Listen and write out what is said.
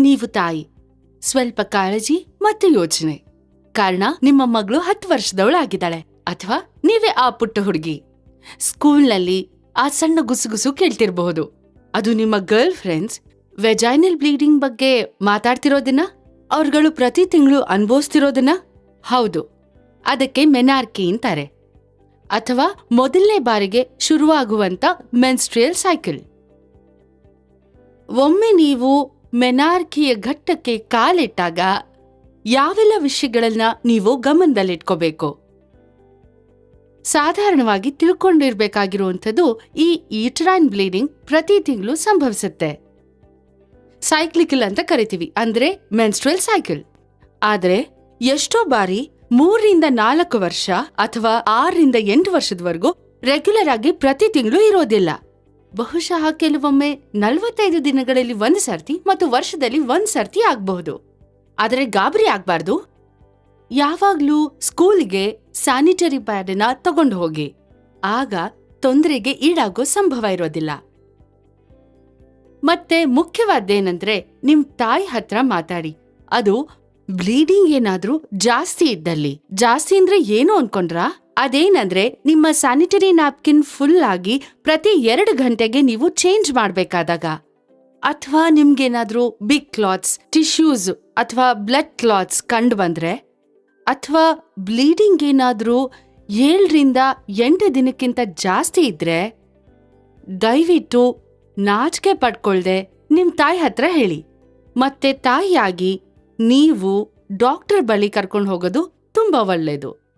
ನೀವು ತಾಯಿ, ಸ್ವಲ್ಪ ಕಾಳಜಿ ಮತ್ತು ಯೋಚನೆ. ಕಾರಣ, ನಿಮ್ಮ ಮಗಳು ಹತ್ತು ವರ್ಷದವಳಾಗಿದ್ದಾಳೆ, ಅಥವಾ ನೀವೇ ಆ ಪುಟ್ಟ ಹುಡುಗಿ. ಸ್ಕೂಲ್ನಲ್ಲಿ ಆ ಸಣ್ಣ ಗುಸುಗುಸು ಕೇಳ್ತಿರಬಹುದು. ಅದು ನಿಮ್ಮ ಗರ್ಲ್ ಫ್ರೆಂಡ್ಸ್, ವೆಜೈನಲ್ ಬ್ಲೀಡಿಂಗ್ ಬಗ್ಗೆ ಮಾತಾಡ್ತಿರೋದನ್ನ, ಅವ್ರುಗಳು ಪ್ರತಿ ತಿಂಗಳು ಅನುಭವಿಸ್ತಿರೋದನ್ನ? ಹೌದು. ಅದಕ್ಕೆ ಮೆನಾರ್ಕಿ ಅಂತಾರೆ. ಅಥವಾ ಮೊದಲನೇ ಬಾರಿಗೆ ಶುರುವಾಗುವಂತ ಮೆನ್ಸ್ಟ್ರಿಯಲ್ ಸೈಕಲ್. ಒಮ್ಮೆ ನೀವು ಮೆನಾರ್ಕಿಯ ಘಟ್ಟಕ್ಕೆ ಕಾಲಿಟ್ಟಾಗ ಯಾವೆಲ್ಲ ವಿಷಯಗಳನ್ನ ನೀವು ಗಮನದಲ್ಲಿಟ್ಕೋಬೇಕು? ಸಾಧಾರಣವಾಗಿ ತಿಳ್ಕೊಂಡಿರಬೇಕಾಗಿರುವಂಥದ್ದು ಈ ಈಟ್ರಾನ್ ಬ್ಲೀಡಿಂಗ್ ಪ್ರತಿ ತಿಂಗಳು ಸಂಭವಿಸುತ್ತೆ. ಸೈಕ್ಲಿಕಲ್ ಅಂತ ಕರಿತೀವಿ, ಅಂದ್ರೆ ಮೆನ್ಸ್ಟ್ರಲ್ ಸೈಕಲ್. ಆದರೆ ಎಷ್ಟೋ ಬಾರಿ ಮೂರರಿಂದ ನಾಲ್ಕು ವರ್ಷ ಅಥವಾ ಆರರಿಂದ ಎಂಟು ವರ್ಷದವರೆಗೂ ರೆಗ್ಯುಲರ್ ಆಗಿ ಪ್ರತಿ ತಿಂಗಳು ಇರೋದಿಲ್ಲ. ಬಹುಶಃ ಕೆಲವೊಮ್ಮೆ ನಲವತ್ತೈದು ದಿನಗಳಲ್ಲಿ ಒಂದ್ ಸರ್ತಿ ಮತ್ತು ವರ್ಷದಲ್ಲಿ ಒಂದ್ ಸರ್ತಿ ಆಗಬಹುದು. ಆದರೆ ಗಾಬರಿ ಆಗ್ಬಾರ್ದು. ಯಾವಾಗ್ಲೂ ಸ್ಕೂಲ್ಗೆ ಸ್ಯಾನಿಟರಿ ಪ್ಯಾಡನ್ನ ತಗೊಂಡು ಹೋಗಿ. ಆಗ ತೊಂದರೆಗೆ ಈಡಾಗೋ ಸಂಭವ ಇರೋದಿಲ್ಲ. ಮತ್ತೆ ಮುಖ್ಯವಾದ್ದೇನೆಂದ್ರೆ ನಿಮ್ ತಾಯಿ ಹತ್ರ ಮಾತಾಡಿ. ಅದು ಬ್ಲೀಡಿಂಗ್ ಏನಾದ್ರೂ ಜಾಸ್ತಿ ಇದ್ದಲ್ಲಿ. ಜಾಸ್ತಿ ಅಂದ್ರೆ ಏನು ಅನ್ಕೊಂಡ್ರಾ? ಅದೇನಂದ್ರೆ ನಿಮ್ಮ ಸ್ಯಾನಿಟರಿ ನ್ಯಾಪ್ಕಿನ್ ಫುಲ್ ಆಗಿ ಪ್ರತಿ ಎರಡು ಗಂಟೆಗೆ ನೀವು ಚೇಂಜ್ ಮಾಡ್ಬೇಕಾದಾಗ. ಅಥವಾ ನಿಮ್ಗೇನಾದ್ರೂ ಬಿಗ್ ಕ್ಲಾತ್ಸ್ ಟಿಶ್ಯೂಸ್ ಅಥವಾ ಬ್ಲಡ್ ಕ್ಲಾತ್ಸ್ ಕಂಡು ಬಂದ್ರೆ, ಅಥವಾ ಬ್ಲೀಡಿಂಗ್ ಏನಾದ್ರೂ ಏಳರಿಂದ ಎಂಟು ದಿನಕ್ಕಿಂತ ಜಾಸ್ತಿ ಇದ್ರೆ, ದಯವಿಟ್ಟು ನಾಚಿಕೆ ಪಡ್ಕೊಳ್ದೆ ನಿಮ್ ತಾಯಿ ಹತ್ರ ಹೇಳಿ. ಮತ್ತೆ ತಾಯಿಯಾಗಿ ನೀವು ಡಾಕ್ಟರ್ ಬಳಿ ಕರ್ಕೊಂಡು ಹೋಗೋದು ತುಂಬಾ ಒಳ್ಳೇದು.